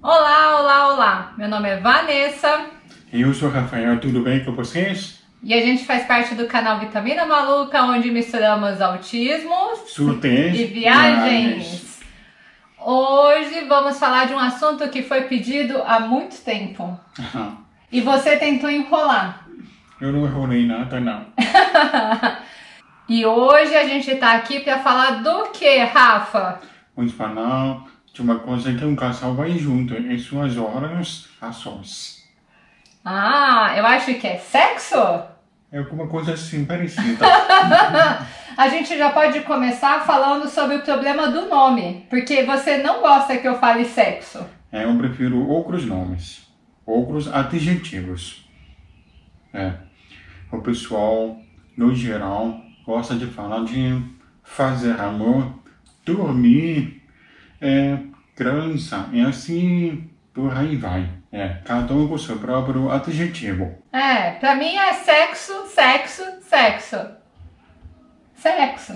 Olá, olá, olá! Meu nome é Vanessa. E eu sou Rafael, tudo bem com vocês? E a gente faz parte do canal Vitamina Maluca, onde misturamos autismo Surtez e viagens. Hoje vamos falar de um assunto que foi pedido há muito tempo. E você tentou enrolar. Eu não enrolei nada, não. e hoje a gente está aqui para falar do que, Rafa? Vamos falar de uma coisa que um casal vai junto em suas horas a sós. Ah, eu acho que é sexo? É alguma coisa assim parecida. a gente já pode começar falando sobre o problema do nome, porque você não gosta que eu fale sexo. É, eu prefiro outros nomes, outros adjetivos. É, o pessoal, no geral, gosta de falar de fazer amor, dormir, é, criança, e assim por aí vai. É, cada um com seu próprio adjetivo. É, pra mim é sexo, sexo, sexo. Sexo.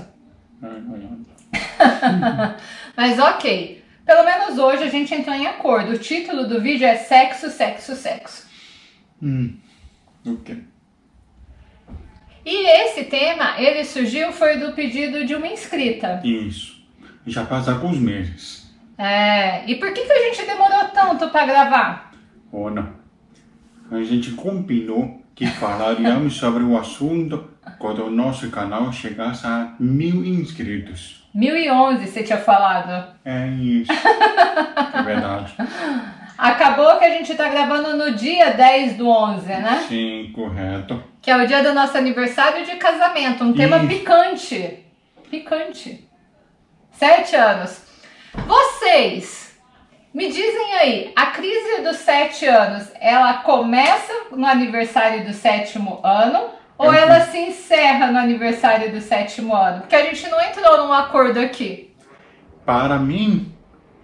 É, é. Mas ok. Pelo menos hoje a gente entrou em acordo. O título do vídeo é Sexo, Sexo, Sexo. Hum, ok. E esse tema, ele surgiu, foi do pedido de uma inscrita. Isso. Já passa alguns meses. É, e por que, que a gente demorou tanto para gravar? Ona, a gente combinou que falaríamos sobre o assunto quando o nosso canal chegasse a mil inscritos. 1011 você tinha falado. É isso. é verdade. Acabou que a gente tá gravando no dia 10 do 11, né? Sim, correto. Que é o dia do nosso aniversário de casamento. Um tema picante. Picante. Sete anos. Vocês me dizem aí, a crise dos sete anos, ela começa no aniversário do sétimo ano ou ela se encerra no aniversário do sétimo ano? Porque a gente não entrou num acordo aqui. Para mim,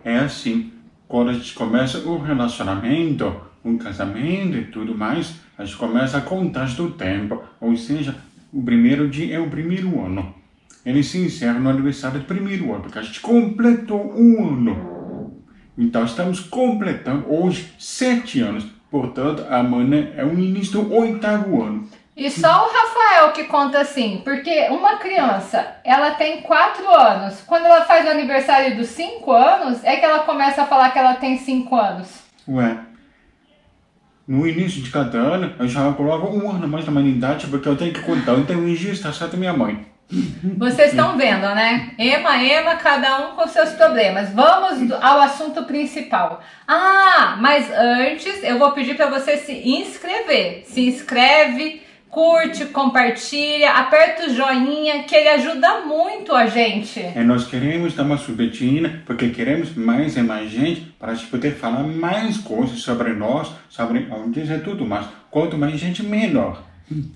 é assim. Quando a gente começa o relacionamento, um casamento e tudo mais, a gente começa a contar do tempo. Ou seja, o primeiro dia é o primeiro ano. Ele se encerra no aniversário do primeiro ano, porque a gente completou um ano. Então estamos completando hoje sete anos. Portanto, amanhã é o início do oitavo ano. E só o Rafael que conta assim, porque uma criança, ela tem quatro anos. Quando ela faz o aniversário dos cinco anos, é que ela começa a falar que ela tem cinco anos. Ué, no início de cada ano, eu já coloco um ano mais na humanidade, porque eu tenho que contar. Então, o registro está certo minha mãe. Vocês estão vendo, né? Ema, ema, cada um com seus problemas. Vamos ao assunto principal. Ah, mas antes eu vou pedir para você se inscrever. Se inscreve, curte, compartilha, aperta o joinha, que ele ajuda muito a gente. E nós queremos dar uma subetina, porque queremos mais e mais gente para a gente poder falar mais coisas sobre nós, sobre onde é tudo mais. Quanto mais gente, melhor.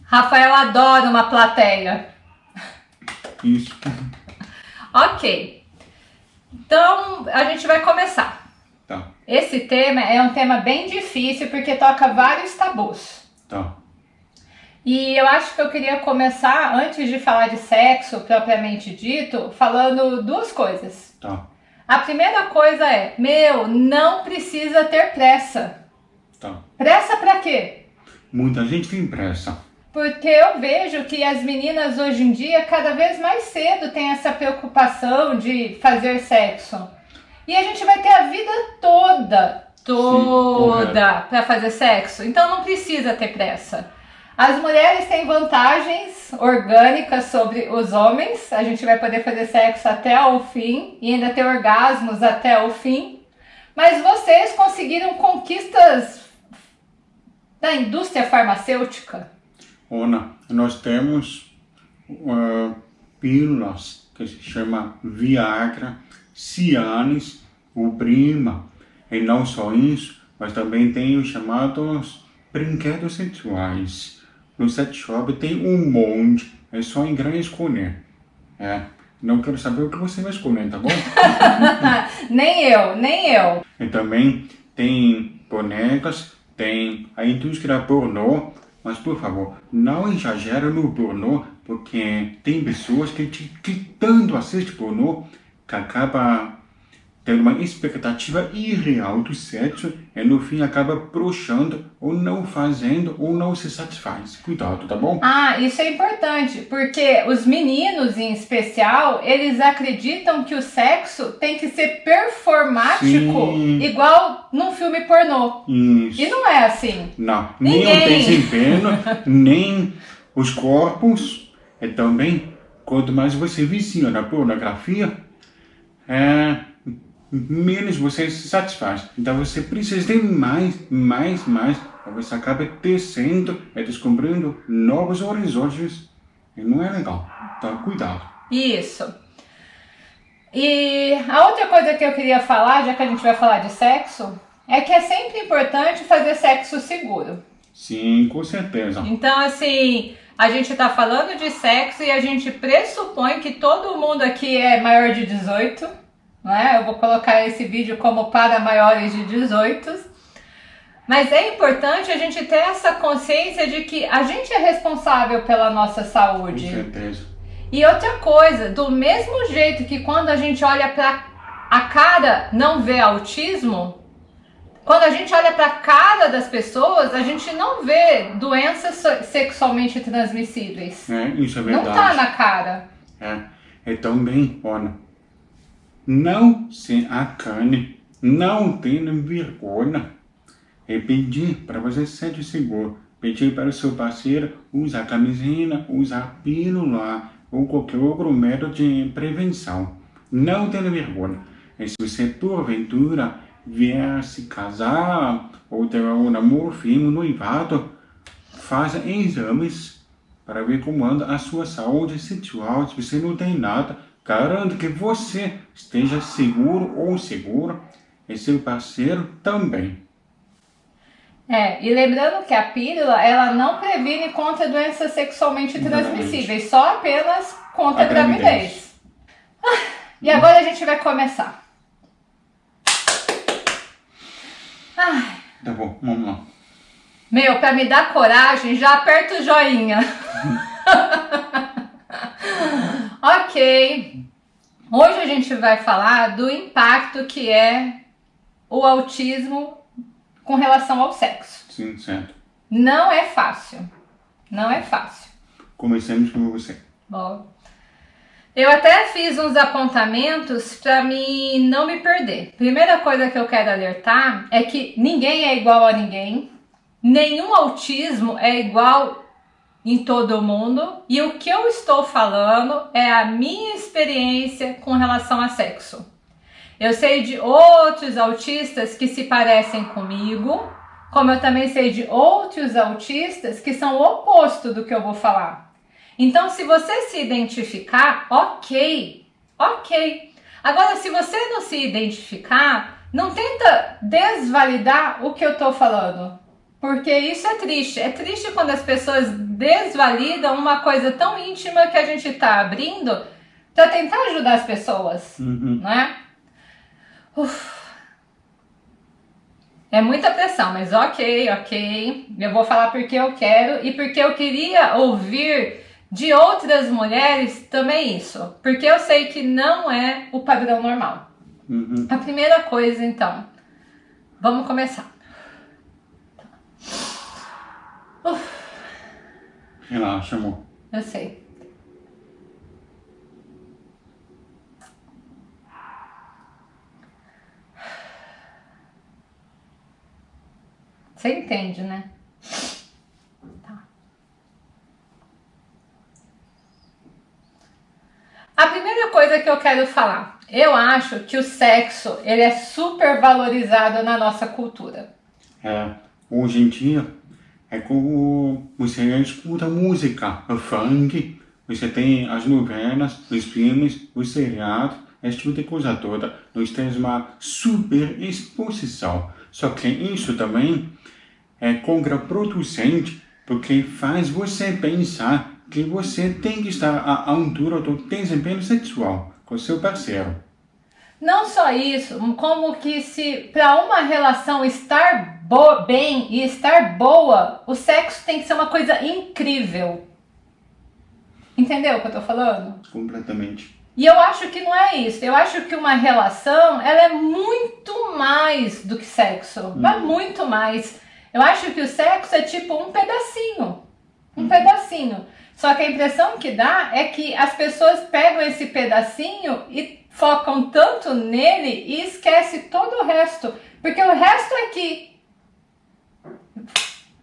Rafael adora uma plateia. Isso. ok. Então, a gente vai começar. Tá. Esse tema é um tema bem difícil porque toca vários tabus. Tá. E eu acho que eu queria começar, antes de falar de sexo propriamente dito, falando duas coisas. Tá. A primeira coisa é, meu, não precisa ter pressa. Tá. Pressa pra quê? Muita gente tem pressa. Porque eu vejo que as meninas hoje em dia, cada vez mais cedo, têm essa preocupação de fazer sexo. E a gente vai ter a vida toda, toda, para fazer sexo. Então não precisa ter pressa. As mulheres têm vantagens orgânicas sobre os homens. A gente vai poder fazer sexo até o fim e ainda ter orgasmos até o fim. Mas vocês conseguiram conquistas da indústria farmacêutica Ona, nós temos uh, pílulas que se chama Viagra, Cialis, Ubrima, e não só isso, mas também tem os chamados brinquedos sexuais. No sex shop tem um monte, é só entrar e escolher. É, não quero saber o que você vai escolher, tá bom? nem eu, nem eu. E também tem bonecas, tem a indústria pornô, mas, por favor, não exagera no pornô, porque tem pessoas que, que tanto assistem pornô que acaba tem uma expectativa irreal do sexo e no fim acaba broxando ou não fazendo ou não se satisfaz. Cuidado, tá bom? Ah, isso é importante, porque os meninos em especial, eles acreditam que o sexo tem que ser performático, Sim. igual num filme pornô. Isso. E não é assim. Não, nem o Ninguém. desempenho, nem os corpos. E também, quanto mais você vicia na pornografia, é, menos você se satisfaz. Então você precisa de mais, mais, mais. Aí Você acaba descendo e descobrindo novos horizontes. E não é legal. Então, cuidado. Isso. E a outra coisa que eu queria falar, já que a gente vai falar de sexo, é que é sempre importante fazer sexo seguro. Sim, com certeza. Então, assim, a gente tá falando de sexo e a gente pressupõe que todo mundo aqui é maior de 18, não é? Eu vou colocar esse vídeo como para maiores de 18. Mas é importante a gente ter essa consciência de que a gente é responsável pela nossa Com saúde. certeza. E outra coisa, do mesmo jeito que quando a gente olha para a cara não vê autismo, quando a gente olha para a cara das pessoas, a gente não vê doenças sexualmente transmissíveis. É, isso é Não verdade. tá na cara. É, e também, olha, não se acane, não tenha vergonha e pedir para você se sentir seguro. Pedir para o seu parceiro usar camisinha, usar pílula ou qualquer outro método de prevenção. Não tenha vergonha. E se você, porventura, vier se casar ou ter um namoro firme, noivado, faça exames para ver como anda a sua saúde sexual. Se você não tem nada, garanto que você esteja seguro ou segura e seu parceiro também. É, e lembrando que a pílula, ela não previne contra doenças sexualmente transmissíveis, só apenas contra A a gravidez. gravidez. Ah, E agora a gente vai começar. Ai, Tá bom, vamos lá. Meu, pra me dar coragem, já aperta o joinha. ok. Hoje a gente vai falar do impacto que é o autismo com relação ao sexo. Sim, certo. Não é fácil. Não é fácil. Comecemos com você. Bom, eu até fiz uns apontamentos para mim não me perder. Primeira coisa que eu quero alertar é que ninguém é igual a ninguém, nenhum autismo é igual em todo mundo e o que eu estou falando é a minha experiência com relação a sexo. Eu sei de outros autistas que se parecem comigo, como eu também sei de outros autistas que são o oposto do que eu vou falar. Então, se você se identificar, ok, ok. Agora, se você não se identificar, não tenta desvalidar o que eu tô falando. Porque isso é triste. É triste quando as pessoas desvalidam uma coisa tão íntima que a gente tá abrindo para tentar ajudar as pessoas, Uhum. não é? Uf. É muita pressão, mas ok, ok. Eu vou falar porque eu quero e porque eu queria ouvir de outras mulheres também isso. Porque eu sei que não é o padrão normal. Uhum. A primeira coisa, então, vamos começar. Uf, Relaxa, amor. eu sei. Você entende, né? Tá. A primeira coisa que eu quero falar, eu acho que o sexo ele é super valorizado na nossa cultura. É, hoje em dia, é como você escuta música, o funk, você tem as novelas, os filmes, os seriados, esse tipo de coisa toda. Nós temos uma super exposição. Só que isso também é contraproducente, porque faz você pensar que você tem que estar à altura do desempenho sexual com seu parceiro. Não só isso, como que se para uma relação estar bo- bem e estar boa, o sexo tem que ser uma coisa incrível. Entendeu o que eu tô falando? Completamente. E eu acho que não é isso. Eu acho que uma relação, ela é muito mais do que sexo. Hum. É muito mais. Eu acho que o sexo é tipo um pedacinho. Um hum. pedacinho. Só que a impressão que dá é que as pessoas pegam esse pedacinho e focam tanto nele e esquece todo o resto. Porque o resto é que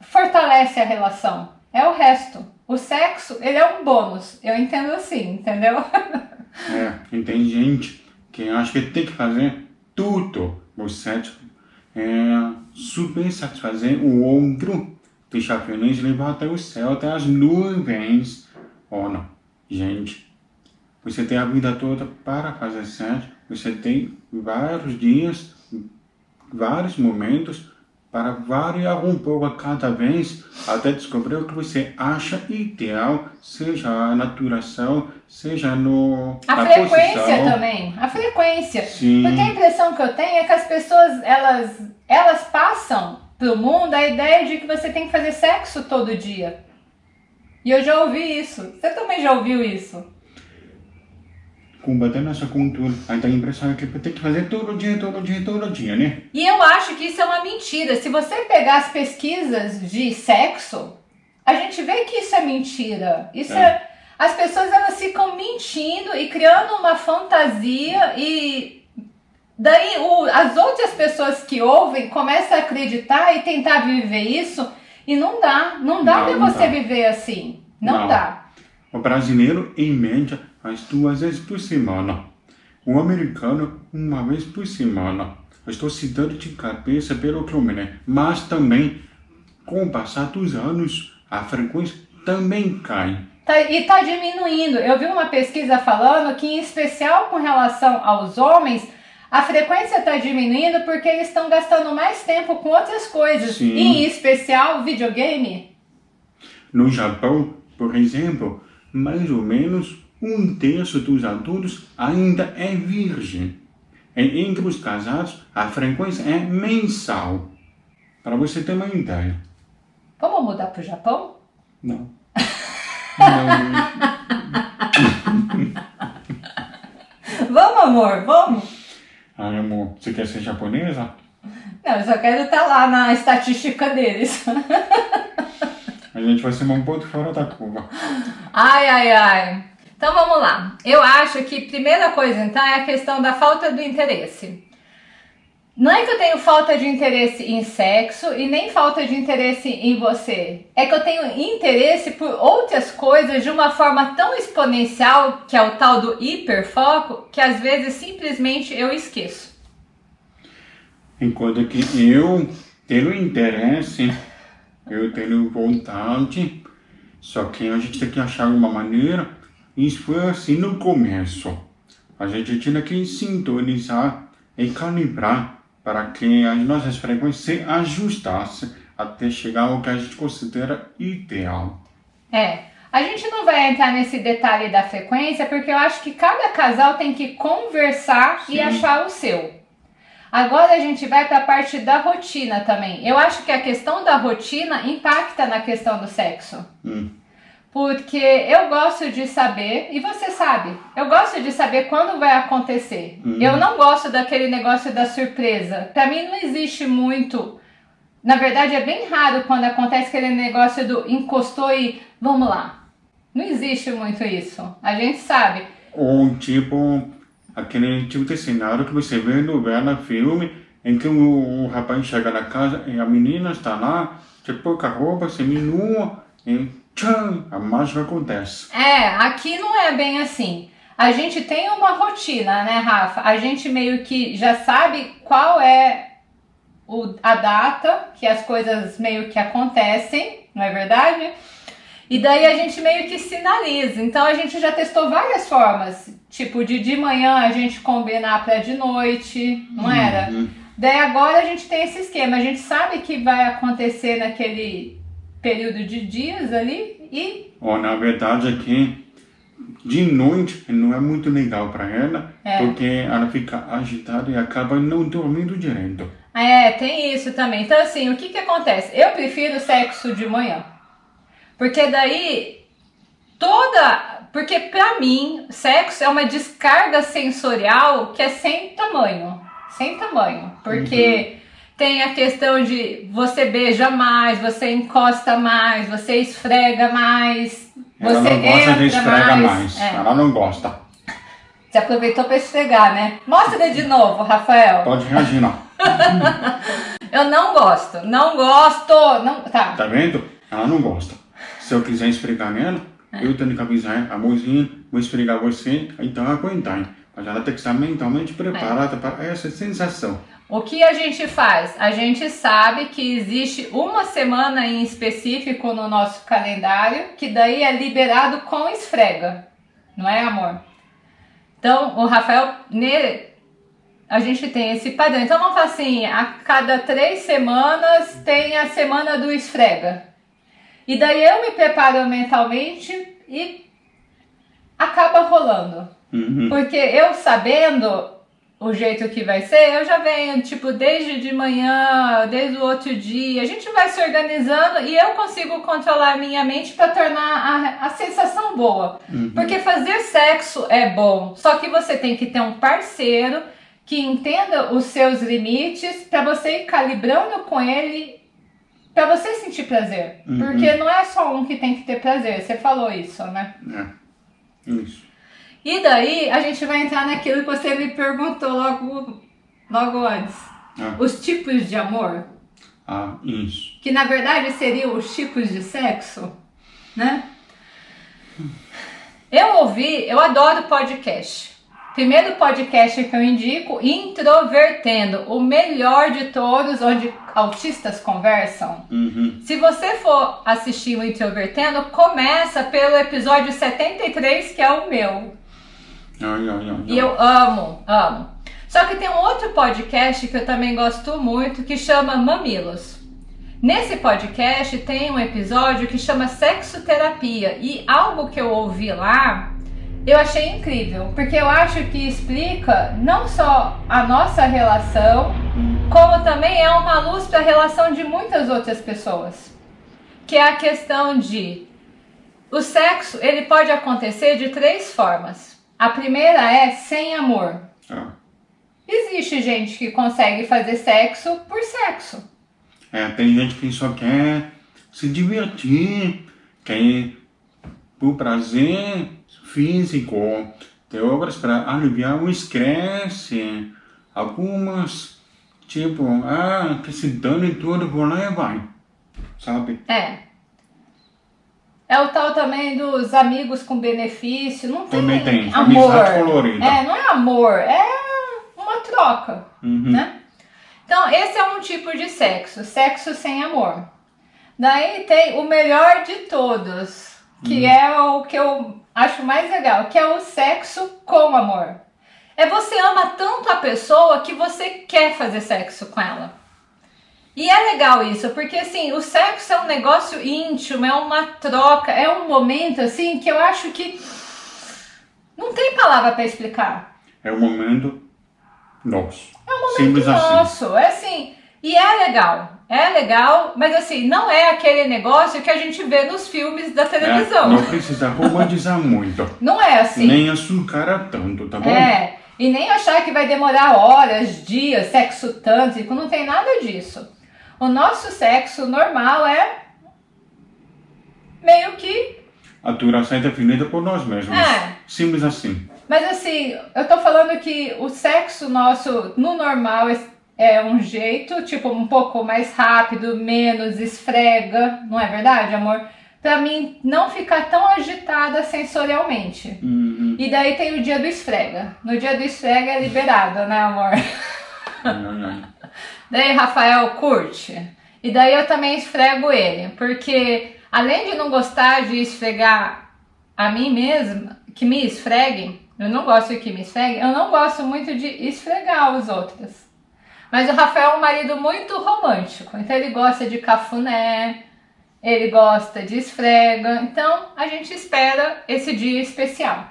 fortalece a relação. É o resto. O sexo, ele é um bônus. Eu entendo assim, entendeu? É, tem gente que acha que tem que fazer tudo o sexo. É, super satisfazer o outro, deixar feliz, levar até o céu, até as nuvens. Oh, não. Gente, você tem a vida toda para fazer sexo. Você tem vários dias, vários momentos para variar um pouco a cada vez, até descobrir o que você acha ideal, seja na duração, seja no A frequência posição. também, a frequência. Sim. Porque a impressão que eu tenho é que as pessoas, elas, elas passam pro mundo a ideia de que você tem que fazer sexo todo dia. E eu já ouvi isso. Você também já ouviu isso? Combater nossa cultura. Aí tem a impressão que tem que fazer todo dia, todo dia, todo dia, né? E eu acho que isso é uma mentira. Se você pegar as pesquisas de sexo, a gente vê que isso é mentira. Isso é. é as pessoas elas ficam mentindo e criando uma fantasia e daí o, as outras pessoas que ouvem começam a acreditar e tentar viver isso e não dá, não dá para você dá. viver assim, não, não, dá. O brasileiro em média faz duas vezes por semana. O americano, uma vez por semana. Estou citando de cabeça pelo me lembro. Mas também, com o passar dos anos, a frequência também cai. Tá, e está diminuindo. Eu vi uma pesquisa falando que, em especial com relação aos homens, a frequência está diminuindo porque eles estão gastando mais tempo com outras coisas. Sim. em especial videogame. No Japão, por exemplo, mais ou menos um terço dos adultos ainda é virgem. E entre os casados, a frequência é mensal. Para você ter uma ideia. Vamos mudar para o Japão? Não. Não. vamos, amor, vamos. Ai, amor, você quer ser japonesa? Não, eu só quero estar lá na estatística deles. A gente vai ser um ponto fora da curva. Ai, ai, ai. Então vamos lá. Eu acho que primeira coisa então é a questão da falta do interesse. Não é que eu tenho falta de interesse em sexo e nem falta de interesse em você. É que eu tenho interesse por outras coisas de uma forma tão exponencial, que é o tal do hiperfoco, que às vezes simplesmente eu esqueço. Enquanto que eu tenho interesse, eu tenho vontade, só que a gente tem que achar uma maneira isso foi assim no começo. A gente tinha que sintonizar e calibrar para que as nossas frequências se ajustassem até chegar ao que a gente considera ideal. É, a gente não vai entrar nesse detalhe da frequência porque eu acho que cada casal tem que conversar Sim. e achar o seu. Agora a gente vai para a parte da rotina também. Eu acho que a questão da rotina impacta na questão do sexo. Hum porque eu gosto de saber, e você sabe, eu gosto de saber quando vai acontecer. Uhum. Eu não gosto daquele negócio da surpresa. Para mim não existe muito. Na verdade, é bem raro quando acontece aquele negócio do encostou e vamos lá. Não existe muito isso. A gente sabe. Ou tipo, aquele tipo de cenário que você vê no novela, filme, em que o, o rapaz chega na casa e a menina está lá, de pouca roupa, seminua, e tchan, a mágica acontece. É, aqui não é bem assim. A gente tem uma rotina, né, Rafa? A gente meio que já sabe qual é o, a data que as coisas meio que acontecem, não é verdade? E daí a gente meio que sinaliza. Então a gente já testou várias formas. Tipo, de de manhã a gente combinar para de noite, não uhum. era? Daí agora a gente tem esse esquema. A gente sabe que vai acontecer naquele período de dias ali e... Oh, na verdade aqui, de noite não é muito legal para ela, é. porque ela fica agitada e acaba não dormindo direito. É, tem isso também. Então assim, o que que acontece? Eu prefiro sexo de manhã, porque daí toda Porque pra mim, sexo é uma descarga sensorial que é sem tamanho. Sem tamanho. Porque uhum. Tem a questão de você beija mais, você encosta mais, você esfrega mais. Ela você não gosta de esfrega mais. mais. É. Ela não gosta. Você aproveitou para esfregar, né? Mostra de novo, Rafael. Pode reagir, não. eu não gosto. Não gosto. Não... Tá. Tá vendo? Ela não gosta. Se eu quiser esfregar nela, é. eu tenho que avisar, amorzinho, vou esfregar você, então aguentar. Mas ela tem que estar mentalmente preparada é. para essa sensação. O que a gente faz? A gente sabe que existe uma semana em específico no nosso calendário, que daí é liberado com esfrega. Não é, amor? Então, o Rafael, a gente tem esse padrão. Então, vamos falar assim, a cada três semanas tem a semana do esfrega. E daí eu me preparo mentalmente e acaba rolando. Uhum. Porque eu sabendo o jeito que vai ser, eu já venho, tipo, desde de manhã, desde o outro dia, a gente vai se organizando e eu consigo controlar minha mente para tornar a, a sensação boa. Uhum. Porque fazer sexo é bom, só que você tem que ter um parceiro que entenda os seus limites para você ir calibrando com ele para você sentir prazer. Uhum. Porque não é só um que tem que ter prazer, você falou isso, né? É, isso. E daí a gente vai entrar naquilo que você me perguntou logo, logo antes. Ah. Os tipos de amor. Ah, isso. Que na verdade seriam os tipos de sexo, né? Eu ouvi, eu adoro podcast. Primeiro podcast que eu indico, Introvertendo, o melhor de todos, onde autistas conversam. Uhum. Se você for assistir o Introvertendo, começa pelo episódio 73, que é o meu. Ai, ai, ai, e eu amo, amo. Só que tem um outro podcast que eu também gosto muito que chama Mamilos. Nesse podcast tem um episódio que chama Sexoterapia e algo que eu ouvi lá eu achei incrível, porque eu acho que explica não só a nossa relação, como também é uma luz para a relação de muitas outras pessoas. Que é a questão de o sexo, ele pode acontecer de três formas. A primeira é sem amor. Ah. Existe gente que consegue fazer sexo por sexo. É, tem gente que só quer se divertir, quer por prazer físico, tem obras para aliviar o estresse, algumas, tipo, ah, que se dane tudo, vou lá e vai, sabe? É. É o tal também dos amigos com benefício. Não tem, também tem. amor. Amizade colorida. É, não é amor, é uma troca, uhum. né? Então, esse é um tipo de sexo, sexo sem amor. Daí tem o melhor de todos, que uhum. é o que eu acho mais legal, que é o sexo com amor. É você ama tanto a pessoa que você quer fazer sexo com ela. E é legal isso, porque assim, o sexo é um negócio íntimo, é uma troca, é um momento assim que eu acho que não tem palavra para explicar. É um momento nosso. É um momento Simples assim. nosso. Assim. É assim, e é legal. É legal, mas assim, não é aquele negócio que a gente vê nos filmes da televisão. É, não precisa romantizar muito. Não é assim. Nem açucarar tanto, tá bom? É, e nem achar que vai demorar horas, dias, sexo tântrico, não tem nada disso. O nosso sexo normal é meio que. A duração é definida por nós mesmos. É. Simples assim. Mas assim, eu tô falando que o sexo nosso no normal é um jeito, tipo, um pouco mais rápido, menos esfrega, não é verdade, amor? Pra mim não ficar tão agitada sensorialmente. Uhum. E daí tem o dia do esfrega. No dia do esfrega é liberado, né, amor? Uhum. Daí Rafael curte. E daí eu também esfrego ele, porque além de não gostar de esfregar a mim mesma, que me esfreguem, eu não gosto que me esfreguem, eu não gosto muito de esfregar os outros. Mas o Rafael é um marido muito romântico, então ele gosta de cafuné, ele gosta de esfrega, então a gente espera esse dia especial.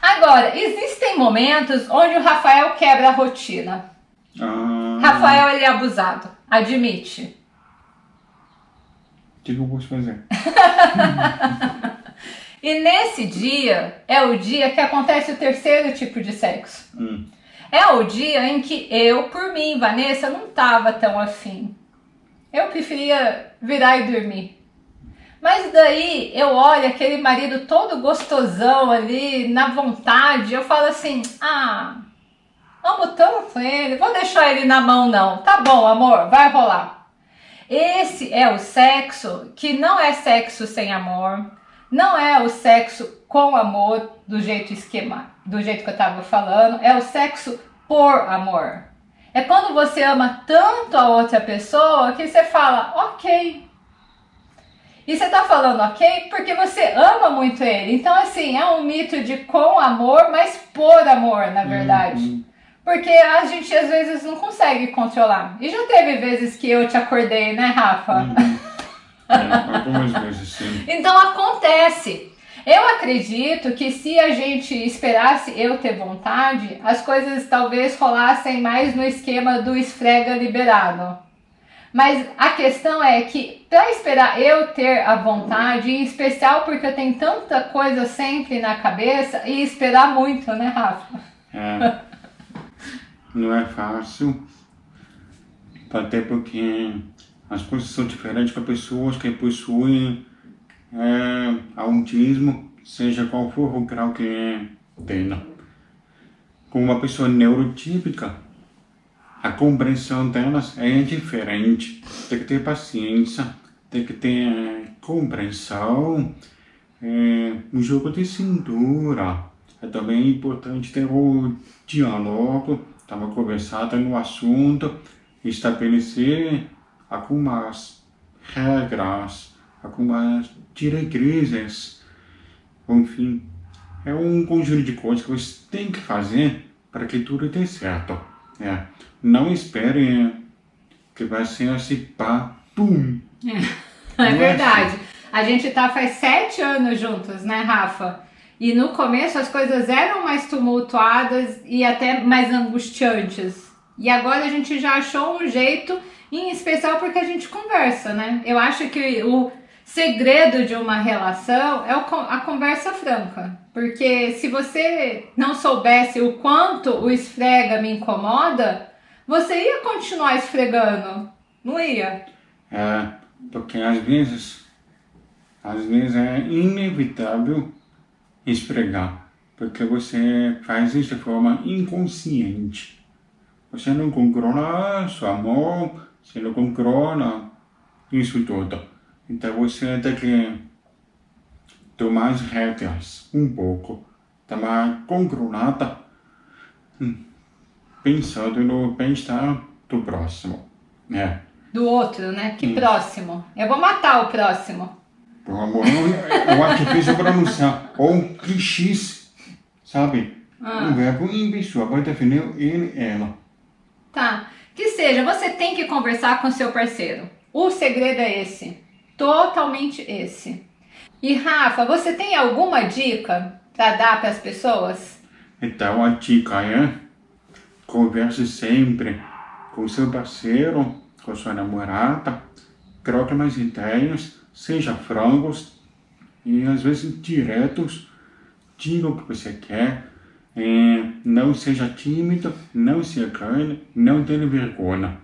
Agora, existem momentos onde o Rafael quebra a rotina. Ah. Rafael, ele é abusado. Admite. O que eu posso fazer? E nesse dia é o dia que acontece o terceiro tipo de sexo. Hum. É o dia em que eu, por mim, Vanessa, não tava tão afim. Eu preferia virar e dormir. Mas daí eu olho aquele marido todo gostosão ali, na vontade, eu falo assim: ah, amo tanto ele, vou deixar ele na mão não. Tá bom, amor, vai rolar. Esse é o sexo que não é sexo sem amor, não é o sexo com amor do jeito esquema, do jeito que eu tava falando, é o sexo por amor. É quando você ama tanto a outra pessoa que você fala, ok, e você tá falando ok porque você ama muito ele. Então, assim, é um mito de com amor, mas por amor, na verdade. Uhum. Porque a gente às vezes não consegue controlar. E já teve vezes que eu te acordei, né, Rafa? Uhum. É, algumas vezes, sim. Então acontece. Eu acredito que se a gente esperasse eu ter vontade, as coisas talvez rolassem mais no esquema do esfrega liberado. Mas a questão é que para esperar eu ter a vontade, em especial porque eu tenho tanta coisa sempre na cabeça e esperar muito, né, Rafa? É. Não é fácil. Até porque as coisas são diferentes para pessoas que possuem é, autismo, seja qual for o grau que tenha. Com uma pessoa neurotípica, a compreensão delas é diferente. Tem que ter paciência, tem que ter é, compreensão, é, um jogo de cintura. É também importante ter o diálogo, estava conversando no assunto, estabelecer algumas regras, algumas diretrizes, enfim, é um conjunto de coisas que você tem que fazer para que tudo dê certo. É. Não espere que vai ser assim, pá, pum. É, é verdade. A gente tá faz sete anos juntos, né, Rafa? E no começo as coisas eram mais tumultuadas e até mais angustiantes. E agora a gente já achou um jeito, em especial porque a gente conversa, né? Eu acho que o segredo de uma relação é a conversa franca. Porque se você não soubesse o quanto o esfrega me incomoda, você ia continuar esfregando, não ia? É, porque às vezes, às vezes é inevitável esfregar, porque você faz isso de forma inconsciente. Você não controla sua mão, você não controla isso tudo. Então você tem que tomar as rédeas um pouco, tomar controlada, hum, pensando no bem-estar do próximo, né? Do outro, né? Que hum. próximo? Eu vou matar o próximo. Por amor, eu, eu acho difícil pronunciar. Ou clichês, sabe? Ah. Um verbo em pessoa, pode definir ele, ela. Tá. Que seja, você tem que conversar com seu parceiro. O segredo é esse totalmente esse. E Rafa, você tem alguma dica para dar para as pessoas? Então a dica é converse sempre com seu parceiro, com sua namorada, troque mais ideias, seja frangos e às vezes diretos, diga o que você quer, é, não seja tímido, não se engane, não tenha vergonha.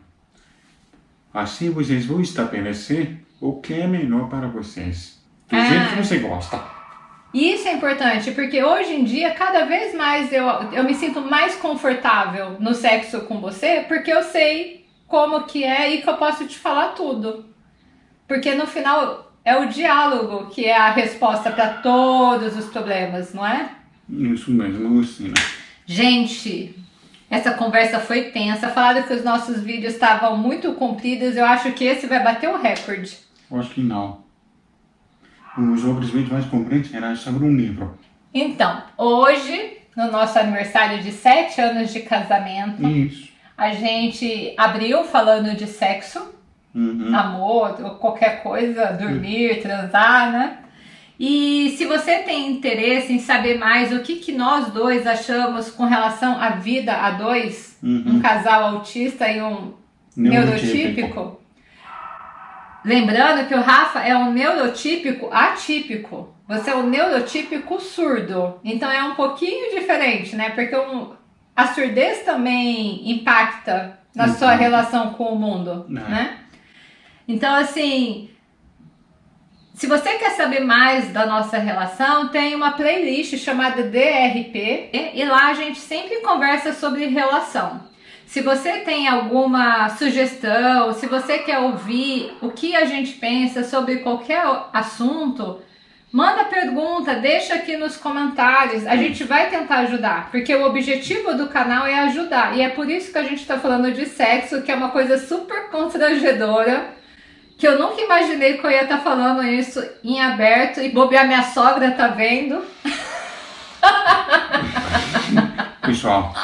Assim vocês vão estabelecer o que é melhor para vocês. Do ah. jeito que você gosta. Isso é importante, porque hoje em dia, cada vez mais eu, eu me sinto mais confortável no sexo com você, porque eu sei como que é e que eu posso te falar tudo. Porque no final é o diálogo que é a resposta para todos os problemas, não é? Isso mesmo, Lucina. Gente, essa conversa foi tensa. Falaram que os nossos vídeos estavam muito compridos. Eu acho que esse vai bater o recorde. Eu acho que não. Os outros vídeos mais compridos eram sobre um livro. Então, hoje, no nosso aniversário de 7 anos de casamento, Isso. a gente abriu falando de sexo, uhum. amor, qualquer coisa, dormir, uhum. transar, né? E se você tem interesse em saber mais o que, que nós dois achamos com relação à vida a dois, uhum. um casal autista e um neurotípico, Lembrando que o Rafa é um neurotípico atípico. Você é um neurotípico surdo. Então é um pouquinho diferente, né? Porque um, a surdez também impacta na uhum. sua relação com o mundo, é. né? Então, assim, se você quer saber mais da nossa relação, tem uma playlist chamada DRP e lá a gente sempre conversa sobre relação. Se você tem alguma sugestão, se você quer ouvir o que a gente pensa sobre qualquer assunto, manda pergunta, deixa aqui nos comentários. A gente vai tentar ajudar, porque o objetivo do canal é ajudar. E é por isso que a gente está falando de sexo, que é uma coisa super constrangedora, que eu nunca imaginei que eu ia estar tá falando isso em aberto e bobear minha sogra tá vendo. Pessoal,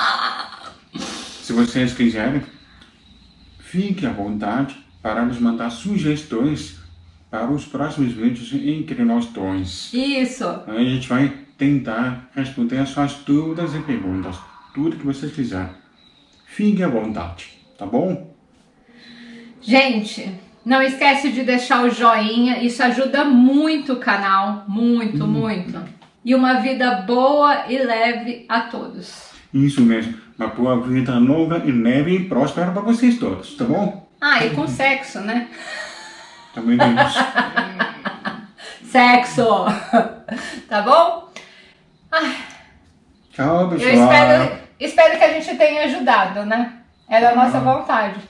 se vocês quiserem, fique à vontade para nos mandar sugestões para os próximos vídeos entre nós dois. Isso! A gente vai tentar responder as suas dúvidas e perguntas, tudo que vocês quiserem. Fique à vontade, tá bom? Gente, não esquece de deixar o joinha, isso ajuda muito o canal, muito, hum. muito. E uma vida boa e leve a todos. Isso mesmo uma boa vida longa e leve e próspera para vocês todos, tá bom? Ah, e com sexo, né? Também temos. sexo! tá bom? Ai. Tchau, pessoal. Eu espero, espero que a gente tenha ajudado, né? Era a nossa vontade.